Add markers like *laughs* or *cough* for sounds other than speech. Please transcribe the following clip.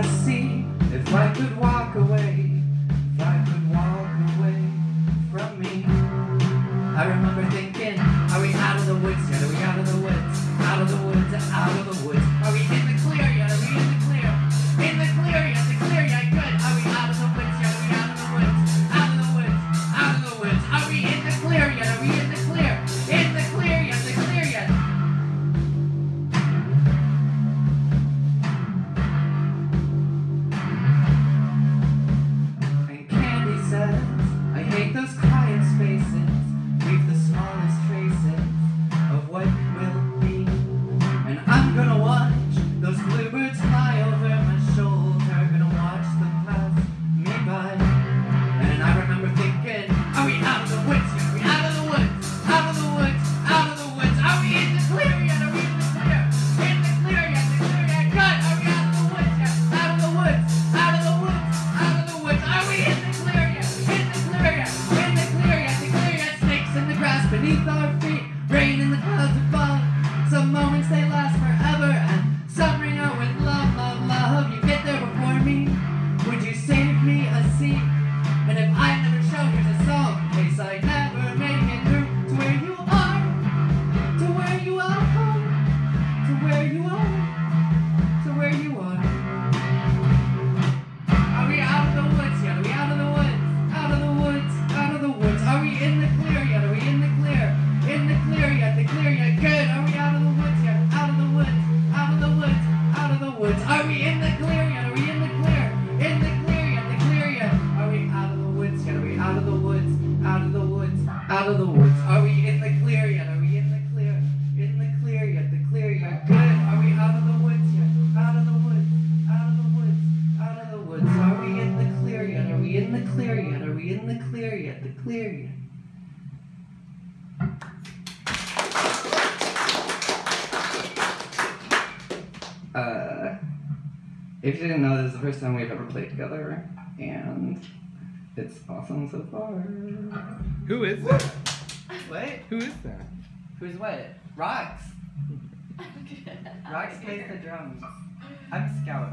I see if I could walk away, if I could walk away from me. I remember thinking, are we out of the woods yet? Are we out of the woods? Out of the woods, out of the of the woods? Are we in the clear yet? Are we in the clear? In the clear yet? The clear yet? Good. Are we out of the woods yet? Out of the woods. Out of the woods. Out of the woods. Are we in the clear yet? Are we in the clear yet? Are we in the clear yet? The clear yet? Uh, if you didn't know, this is the first time we've ever played together, and it's awesome so far. Who is that? What? Who is that? Who's what? Rocks. *laughs* Rocks plays the drums. I'm Scout.